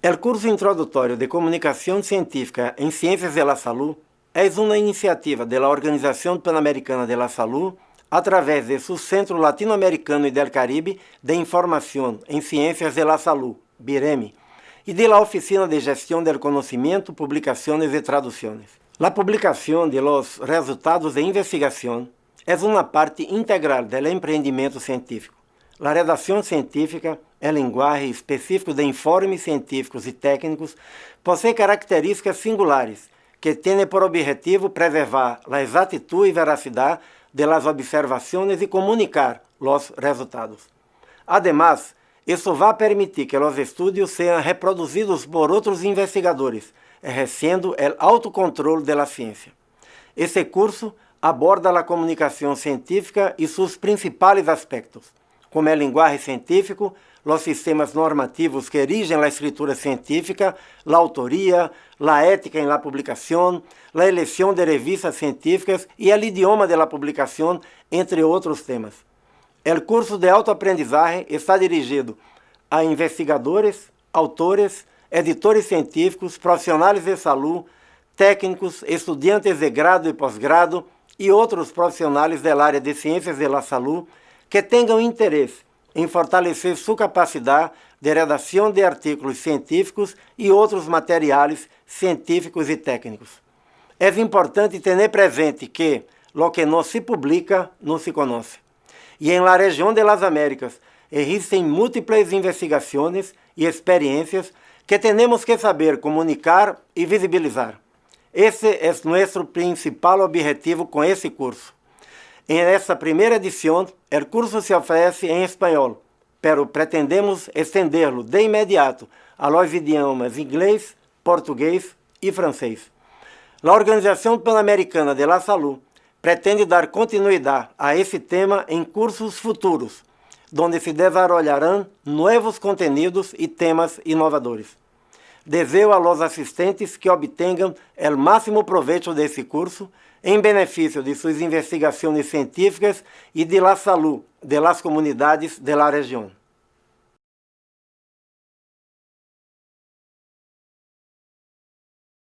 El curso introdutório de Comunicação Científica em Ciências de la Salud é uma iniciativa da Organização Pan-Americana de la Salud através de seu Centro Latino-Americano e del Caribe de Informação em Ciências de la Salud, BIREMI, e da Oficina de Gestão del Conhecimento, Publicações e Traduções. A publicação de los resultados de investigação é uma parte integral do empreendimento científico. A redação científica é linguagem específico de informes científicos e técnicos, possui características singulares que têm por objetivo preservar a exatitude e veracidade de observações e comunicar os resultados. Además, isso vai permitir que os estudos sejam reproduzidos por outros investigadores, exercendo o autocontrole da ciência. Esse curso aborda a comunicação científica e seus principais aspectos, como é linguagem científico, os sistemas normativos que erigem a escritura científica, a autoria, a ética em la publicação, a eleição de revistas científicas e o idioma de la publicação, entre outros temas. O curso de autoaprendizagem está dirigido a investigadores, autores, editores científicos, profissionais de saúde, técnicos, estudantes de grado e pós-grado e outros profissionais da área de ciências de la saúde que tenham interesse em fortalecer sua capacidade de redação de artigos científicos e outros materiais científicos e técnicos. É importante ter presente que lo que não se publica não se conhece. E em la região de las Américas existem múltiplas investigações e experiências que temos que saber comunicar e visibilizar. Esse é nosso principal objetivo com esse curso. En esta primeira edição, o curso se oferece em espanhol, pero pretendemos estenderlo de imediato a los idiomas inglês, português e francês. A Organização Pan-Americana de la Salud pretende dar continuidade a esse tema em cursos futuros, onde se desenvolverão novos conteúdos e temas inovadores. Desejo a los assistentes que obtenham o máximo proveito desse curso em benefício de suas investigações científicas e de la salud de las comunidades de la região.